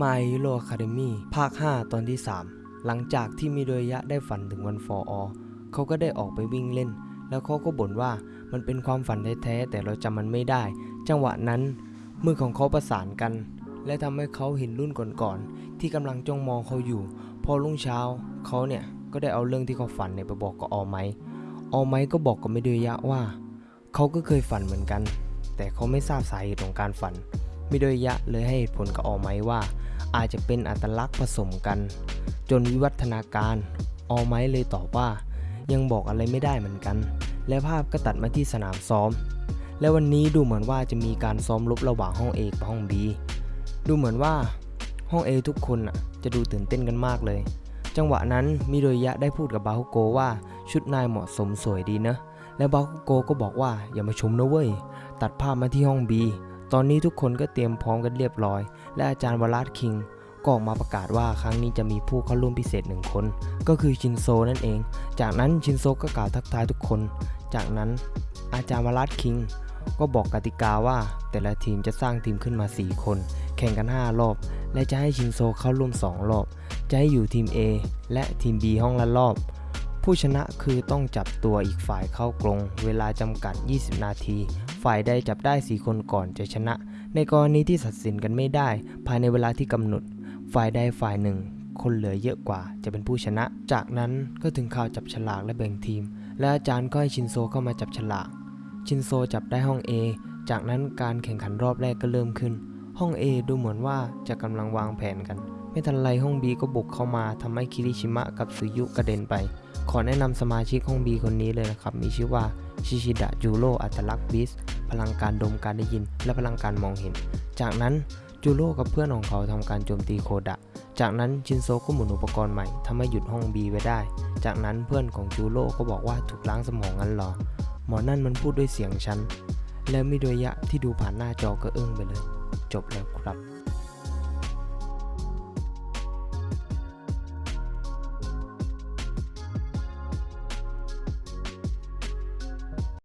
My Hero Academy ภาค 5 ตอนที่ 3 หลังจากที่มิโดยะได้ฝันถึงวันฟออเขาก็ได้ออกไปวิ่งเล่น แล้วเขาก็บ่นว่ามันเป็นความฝันแท้ๆแต่เราจำมันไม่ได้ จังหวะนั้นมือของเขาประสานกัน และทำให้เขาเห็นรุ่นก่อนๆที่กำลังจ้องมองเขาอยู่ พอรุ่งเช้าเขาเนี่ยก็ได้เอาเรื่องที่เขาฝันเนี่ยไปบอกกับออไมออไมก็บอกกับมิโดยะว่าเขาก็เคยฝันเหมือนกัน แต่เขาไม่ทราบสาเหตุของการฝัน มิโดยะเลยให้ผลกับออไมค์ว่า อาจจะเป็นอัตลักษณ์ผสมกัน จนวิวัฒนาการออไมค์เลยตอบว่า ยังบอกอะไรไม่ได้เหมือนกัน และภาพก็ตัดมาที่สนามซ้อม และวันนี้ดูเหมือนว่าจะมีการซ้อมรบระหว่างห้องเอกับห้องบีดูเหมือนว่าห้องเอทุกคนจะดูตื่นเต้นกันมากเลย จังหวะนั้นมิโดยะได้พูดกับบาฮุโกว่าชุดนายเหมาะสมสวยดีนะและบาฮุโกก็บอกว่าอย่ามาชมนะเว้ย ตัดภาพมาที่ห้อง B ตอนนี้ทุกคนก็เตรียมพร้อมกันเรียบร้อย และอาจารย์วลาดคิงก็ออกมาประกาศว่าครั้งนี้จะมีผู้เข้าร่วมพิเศษหนึ่งคน ก็คือชินโซนั่นเอง จากนั้นชินโซก็กล่าวทักทายทุกคน จากนั้นอาจารย์วลาดคิงก็บอกกติกาว่าแต่ละทีมจะสร้างทีมขึ้นมา 4 คน แข่งกัน 5 รอบ และจะให้ชินโซเข้าร่วม 2 รอบ จะให้อยู่ทีม A และทีม B ห้องละรอบ ผู้ชนะคือต้องจับตัวอีกฝ่ายเข้ากรงเวลาจำกัด 20 นาที ฝ่ายใดจับได้ 4 คนก่อนจะชนะ ในกรณีที่ตัดสินกันไม่ได้ ภายในเวลาที่กำหนด ฝ่ายใดฝ่ายหนึ่ง คนเหลือเยอะกว่าจะเป็นผู้ชนะ จากนั้นก็ถึงข่าวจับฉลากและแบ่งทีม และอาจารย์ก็ให้ชินโซเข้ามาจับฉลาก ชินโซจับได้ห้อง A จากนั้นการแข่งขันรอบแรกก็เริ่มขึ้น ห้อง A ดูเหมือนว่าจะกำลังวางแผนกัน ไม่ทันไรห้อง B ก็บุกเข้ามาทำให้คิริชิมะกับซุยุกระเด็นไป ขอแนะนำสมาชิกห้อง B คนนี้เลยนะครับ มีชื่อว่าชิชิดะจูโร่อัตลักษณ์ Beast พลังการดมการได้ยิน และพลังการมองเห็น จากนั้นจูโร่กับเพื่อนของเขาทำการโจมตีโคดะ จากนั้นชินโซก็หมุนอุปกรณ์ใหม่ทำให้หยุดห้อง B ไว้ได้ จากนั้นเพื่อนของจูโร่ก็บอกว่าถูกล้างสมองงั้นหรอ หมอนั่นมันพูดด้วยเสียงฉัน และมิโดยะที่ดูผ่านหน้าจอก็อึ้งไปเลย จบแล้วครับ